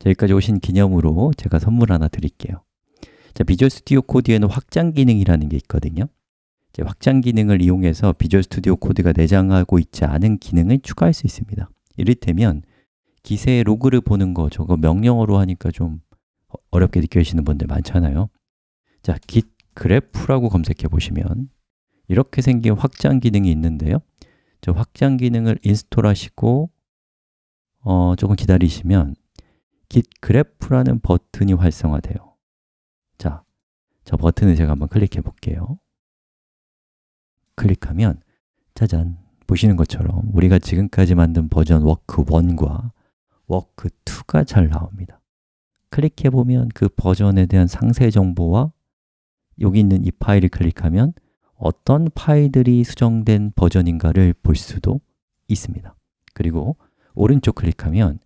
자, 여기까지 오신 기념으로 제가 선물 하나 드릴게요. 자, Visual Studio Code에는 확장 기능이라는 게 있거든요. 이제 확장 기능을 이용해서 Visual Studio Code가 내장하고 있지 않은 기능을 추가할 수 있습니다. 이를테면 기세의 로그를 보는 거 저거 명령어로 하니까 좀 어렵게 느껴지시는 분들 많잖아요. 자, Git Graph라고 검색해 보시면 이렇게 생긴 확장 기능이 있는데요. 저 확장 기능을 install 하시고 어, 조금 기다리시면 Git Graph라는 버튼이 활성화돼요. 자, 저 버튼을 제가 한번 클릭해 볼게요. 클릭하면 짜잔 보시는 것처럼 우리가 지금까지 만든 버전 워크 1과 워크 2가 잘 나옵니다. 클릭해 보면 그 버전에 대한 상세 정보와 여기 있는 이 파일을 클릭하면 어떤 파일들이 수정된 버전인가를 볼 수도 있습니다. 그리고 오른쪽 클릭하면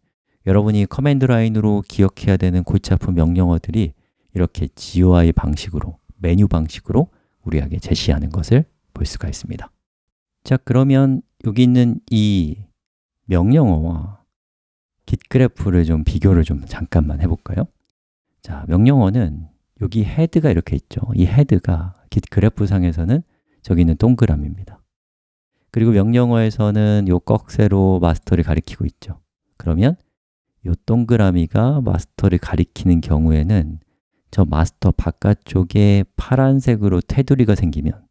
여러분이 command line으로 기억해야 되는 골치 아픈 명령어들이 이렇게 GUI 방식으로, 메뉴 방식으로 우리에게 제시하는 것을 볼 수가 있습니다. 자, 그러면 여기 있는 이 명령어와 Git Graph를 좀 비교를 좀 잠깐만 해볼까요? 자, 명령어는 여기 HEAD가 이렇게 있죠. 이 HEAD가 Git Graph 상에서는 저기 있는 동그라미입니다. 그리고 명령어에서는 요 꺽쇠로 마스터를 가리키고 있죠. 그러면 요 동그라미가 마스터를 가리키는 경우에는 저 마스터 바깥쪽에 파란색으로 테두리가 생기면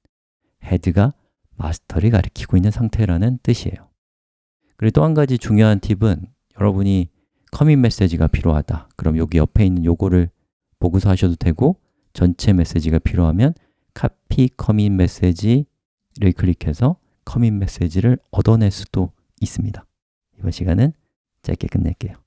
헤드가 마스터를 가리키고 있는 상태라는 뜻이에요. 그리고 또 한 가지 중요한 팁은 여러분이 커밋 메시지가 필요하다. 그럼 여기 옆에 있는 요거를 보고서 하셔도 되고 전체 메시지가 필요하면 카피 커밋 메시지를 클릭해서 커밋 메시지를 얻어낼 수도 있습니다. 이번 시간은 짧게 끝낼게요